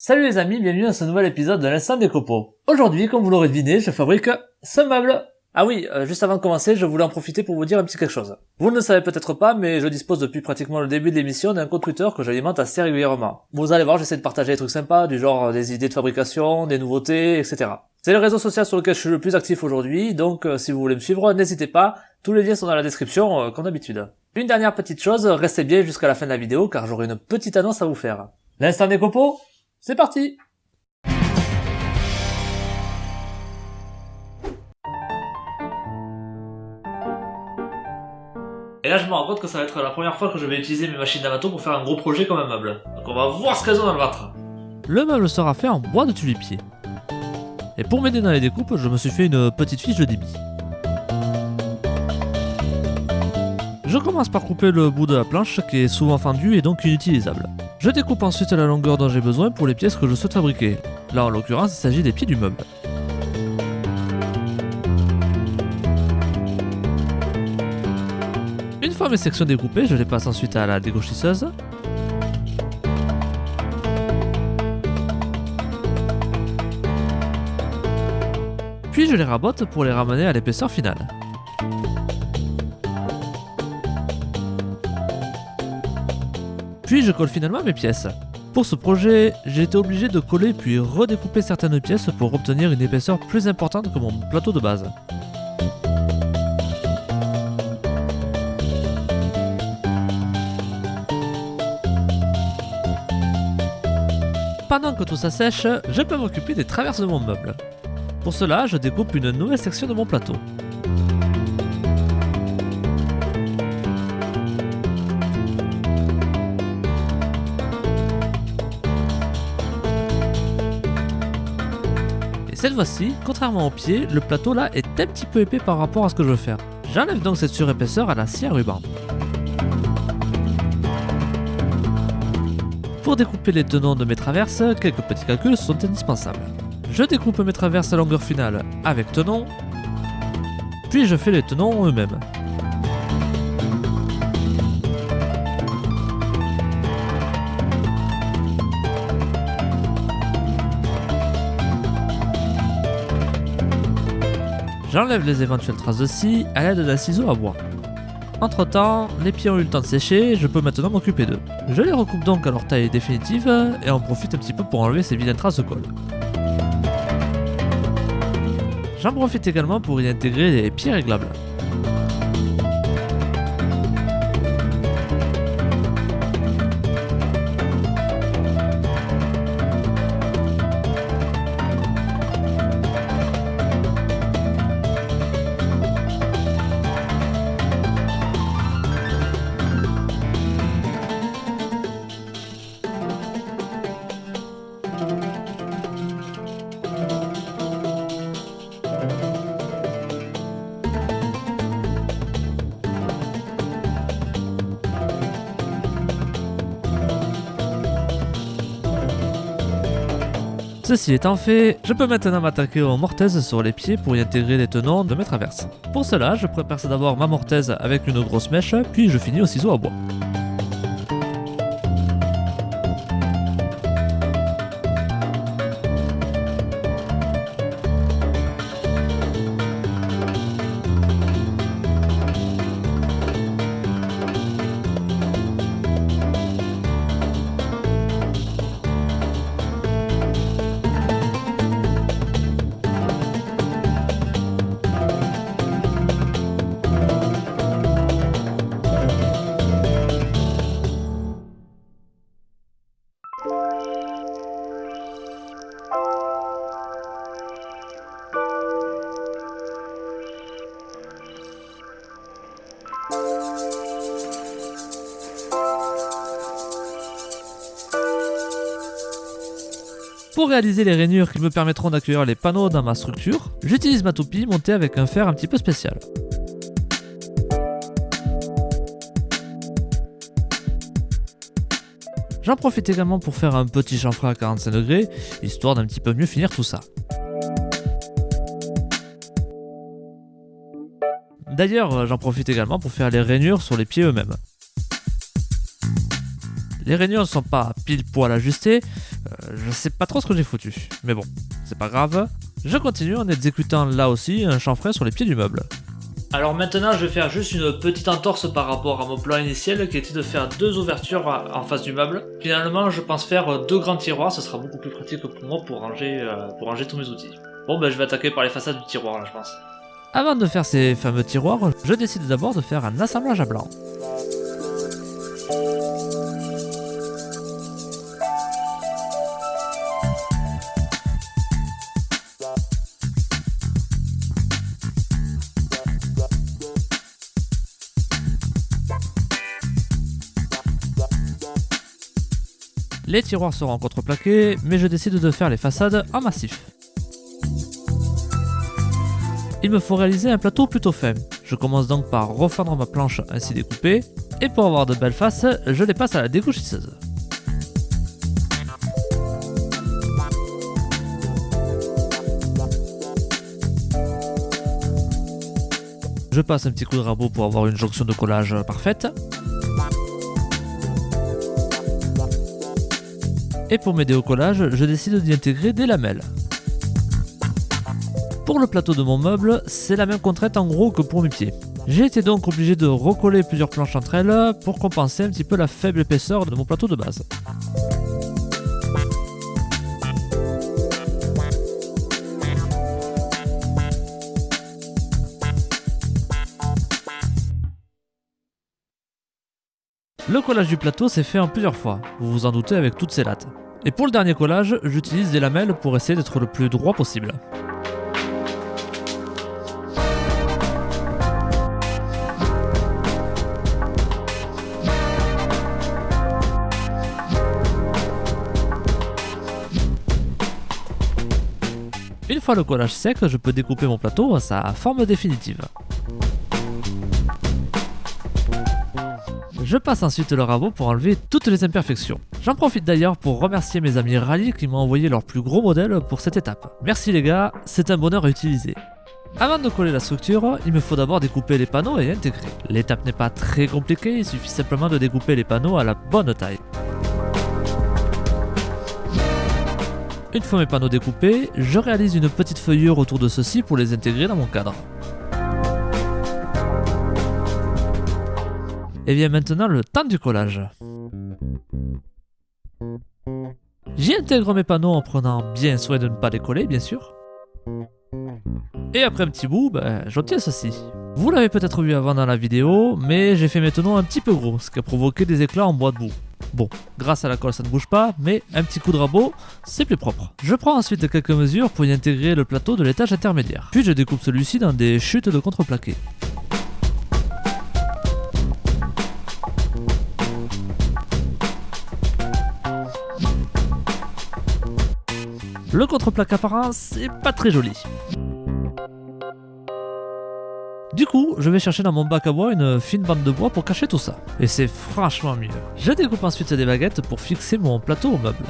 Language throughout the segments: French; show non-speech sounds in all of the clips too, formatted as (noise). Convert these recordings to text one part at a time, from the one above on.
Salut les amis, bienvenue dans ce nouvel épisode de l'instant des copeaux. Aujourd'hui, comme vous l'aurez deviné, je fabrique ce meuble. Ah oui, euh, juste avant de commencer, je voulais en profiter pour vous dire un petit quelque chose. Vous ne le savez peut-être pas, mais je dispose depuis pratiquement le début de l'émission d'un compte Twitter que j'alimente assez régulièrement. Vous allez voir, j'essaie de partager des trucs sympas, du genre des idées de fabrication, des nouveautés, etc. C'est le réseau social sur lequel je suis le plus actif aujourd'hui, donc euh, si vous voulez me suivre, n'hésitez pas, tous les liens sont dans la description, euh, comme d'habitude. Une dernière petite chose, restez bien jusqu'à la fin de la vidéo, car j'aurai une petite annonce à vous faire. L'instant des copeaux c'est parti Et là je me rends compte que ça va être la première fois que je vais utiliser mes machines d'amato pour faire un gros projet comme un meuble. Donc on va voir ce qu'elles ont dans le ventre. Le meuble sera fait en bois de tulipier. Et pour m'aider dans les découpes, je me suis fait une petite fiche de débit. Je commence par couper le bout de la planche qui est souvent fendu et donc inutilisable. Je découpe ensuite la longueur dont j'ai besoin pour les pièces que je souhaite fabriquer. Là en l'occurrence il s'agit des pieds du meuble. Une fois mes sections découpées, je les passe ensuite à la dégauchisseuse. Puis je les rabote pour les ramener à l'épaisseur finale. Puis je colle finalement mes pièces. Pour ce projet, j'ai été obligé de coller puis redécouper certaines pièces pour obtenir une épaisseur plus importante que mon plateau de base. Pendant que tout ça sèche, je peux m'occuper des traverses de mon meuble. Pour cela, je découpe une nouvelle section de mon plateau. Cette fois-ci, contrairement au pied, le plateau là est un petit peu épais par rapport à ce que je veux faire. J'enlève donc cette surépaisseur à la scie à ruban. Pour découper les tenons de mes traverses, quelques petits calculs sont indispensables. Je découpe mes traverses à longueur finale avec tenons, puis je fais les tenons eux-mêmes. J'enlève les éventuelles traces de scie à l'aide d'un ciseau à bois. Entre temps, les pieds ont eu le temps de sécher, je peux maintenant m'occuper d'eux. Je les recoupe donc à leur taille définitive et en profite un petit peu pour enlever ces vilaines traces de colle. J'en profite également pour y intégrer les pieds réglables. Ceci étant fait, je peux maintenant m'attaquer aux mortaises sur les pieds pour y intégrer les tenons de mes traverses. Pour cela, je prépare d'abord ma mortaise avec une grosse mèche, puis je finis au ciseau à bois. Pour réaliser les rainures qui me permettront d'accueillir les panneaux dans ma structure, j'utilise ma toupie montée avec un fer un petit peu spécial. J'en profite également pour faire un petit chanfre à 45 degrés, histoire d'un petit peu mieux finir tout ça. D'ailleurs, j'en profite également pour faire les rainures sur les pieds eux-mêmes. Les rainures ne sont pas pile poil ajustées, Euh, je sais pas trop ce que j'ai foutu, mais bon, c'est pas grave. Je continue en exécutant là aussi un chanfrein sur les pieds du meuble. Alors maintenant, je vais faire juste une petite entorse par rapport à mon plan initial qui était de faire deux ouvertures en face du meuble. Finalement, je pense faire deux grands tiroirs, ce sera beaucoup plus pratique pour moi pour ranger, euh, pour ranger tous mes outils. Bon, ben je vais attaquer par les façades du tiroir là, je pense. Avant de faire ces fameux tiroirs, je décide d'abord de faire un assemblage à blanc. Les tiroirs seront contreplaqués, mais je décide de faire les façades en massif. Il me faut réaliser un plateau plutôt fin. Je commence donc par refendre ma planche ainsi découpée, et pour avoir de belles faces, je les passe à la dégouchisseuse. Je passe un petit coup de rabot pour avoir une jonction de collage parfaite. Et pour m'aider au collage, je décide d'y intégrer des lamelles. Pour le plateau de mon meuble, c'est la même contrainte en gros que pour mes pieds. J'ai été donc obligé de recoller plusieurs planches entre elles pour compenser un petit peu la faible épaisseur de mon plateau de base. Le collage du plateau s'est fait en plusieurs fois, vous vous en doutez avec toutes ces lattes. Et pour le dernier collage, j'utilise des lamelles pour essayer d'être le plus droit possible. Une fois le collage sec, je peux découper mon plateau à sa forme définitive. Je passe ensuite le rabot pour enlever toutes les imperfections. J'en profite d'ailleurs pour remercier mes amis Rally qui m'ont envoyé leur plus gros modèle pour cette étape. Merci les gars, c'est un bonheur à utiliser. Avant de coller la structure, il me faut d'abord découper les panneaux et intégrer. L'étape n'est pas très compliquée, il suffit simplement de découper les panneaux à la bonne taille. Une fois mes panneaux découpés, je réalise une petite feuillure autour de ceux-ci pour les intégrer dans mon cadre. Et bien maintenant le temps du collage. J'y intègre mes panneaux en prenant bien soin de ne pas les coller bien sûr. Et après un petit bout, ben, j'obtiens ceci. Vous l'avez peut-être vu avant dans la vidéo, mais j'ai fait maintenant un petit peu gros, ce qui a provoqué des éclats en bois de boue. Bon, grâce à la colle ça ne bouge pas, mais un petit coup de rabot, c'est plus propre. Je prends ensuite quelques mesures pour y intégrer le plateau de l'étage intermédiaire. Puis je découpe celui-ci dans des chutes de contreplaqué. Le contreplaqué apparent, c'est pas très joli. Du coup, je vais chercher dans mon bac à bois une fine bande de bois pour cacher tout ça. Et c'est franchement mieux. Je découpe ensuite des baguettes pour fixer mon plateau au meuble.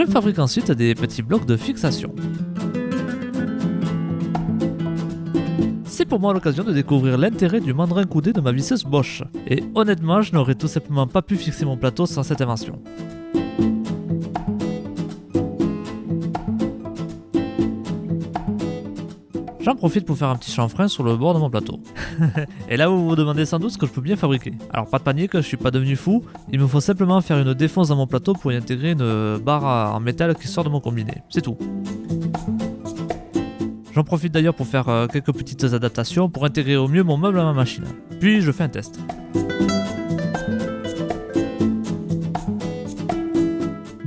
Je fabrique ensuite des petits blocs de fixation. C'est pour moi l'occasion de découvrir l'intérêt du mandrin coudé de ma visseuse Bosch. Et honnêtement, je n'aurais tout simplement pas pu fixer mon plateau sans cette invention. J'en profite pour faire un petit chanfrein sur le bord de mon plateau. (laughs) et là vous vous demandez sans doute ce que je peux bien fabriquer. Alors pas de panique, je suis pas devenu fou, il me faut simplement faire une défonce dans mon plateau pour y intégrer une barre en métal qui sort de mon combiné, c'est tout. J'en profite d'ailleurs pour faire euh, quelques petites adaptations pour intégrer au mieux mon meuble à ma machine. Puis je fais un test.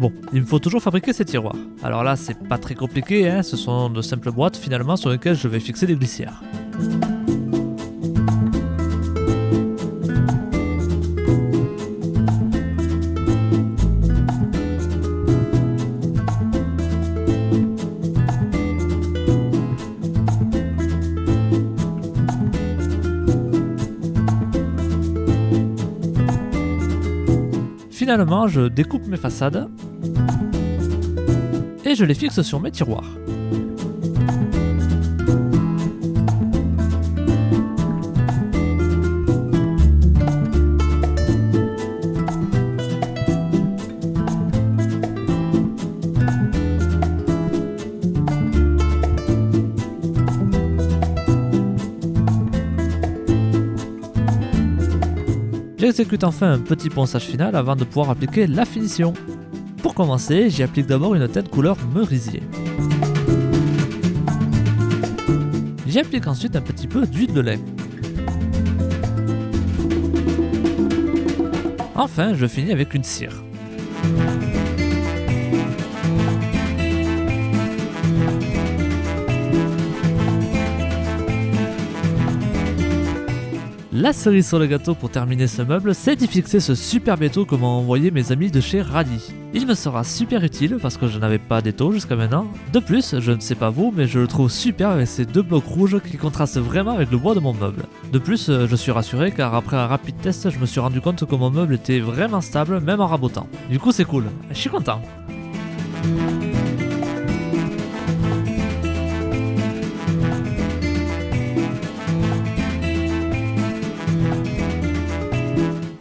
Bon, il me faut toujours fabriquer ces tiroirs. Alors là, c'est pas très compliqué, hein ce sont de simples boîtes finalement sur lesquelles je vais fixer des glissières. Finalement, je découpe mes façades et je les fixe sur mes tiroirs. J'exécute enfin un petit ponçage final avant de pouvoir appliquer la finition. Pour commencer, j'y applique d'abord une teinte couleur merisier. J'y applique ensuite un petit peu d'huile de lait. Enfin, je finis avec une cire. La cerise sur le gâteau pour terminer ce meuble, c'est d'y fixer ce super béto que m'ont envoyé mes amis de chez Radi. Il me sera super utile parce que je n'avais pas d'étau jusqu'à maintenant. De plus, je ne sais pas vous, mais je le trouve super avec ces deux blocs rouges qui contrastent vraiment avec le bois de mon meuble. De plus, euh, je suis rassuré car après un rapide test, je me suis rendu compte que mon meuble était vraiment stable même en rabotant. Du coup, c'est cool. Je suis content.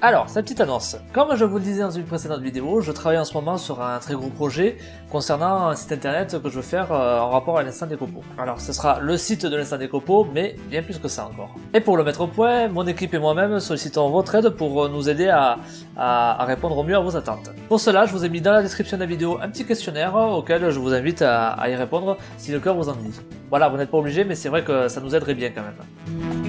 Alors, cette petite annonce. Comme je vous le disais dans une précédente vidéo, je travaille en ce moment sur un très gros projet concernant un site internet que je veux faire euh, en rapport à l'instant des copeaux. Alors, ce sera le site de l'instant des copeaux, mais bien plus que ça encore. Et pour le mettre au point, mon équipe et moi-même sollicitons votre aide pour nous aider à, répondre au mieux à vos attentes. Pour cela, je vous ai mis dans la description de la vidéo un petit questionnaire auquel je vous invite à, à y répondre si le cœur vous en dit. Voilà, vous n'êtes pas obligé, mais c'est vrai que ça nous aiderait bien quand même.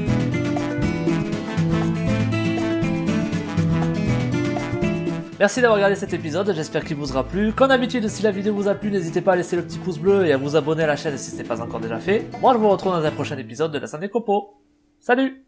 Merci d'avoir regardé cet épisode, j'espère qu'il vous aura plu. Comme d'habitude, si la vidéo vous a plu, n'hésitez pas à laisser le petit pouce bleu et à vous abonner à la chaîne si ce n'est pas encore déjà fait. Moi, je vous retrouve dans un prochain épisode de la scène des. Salut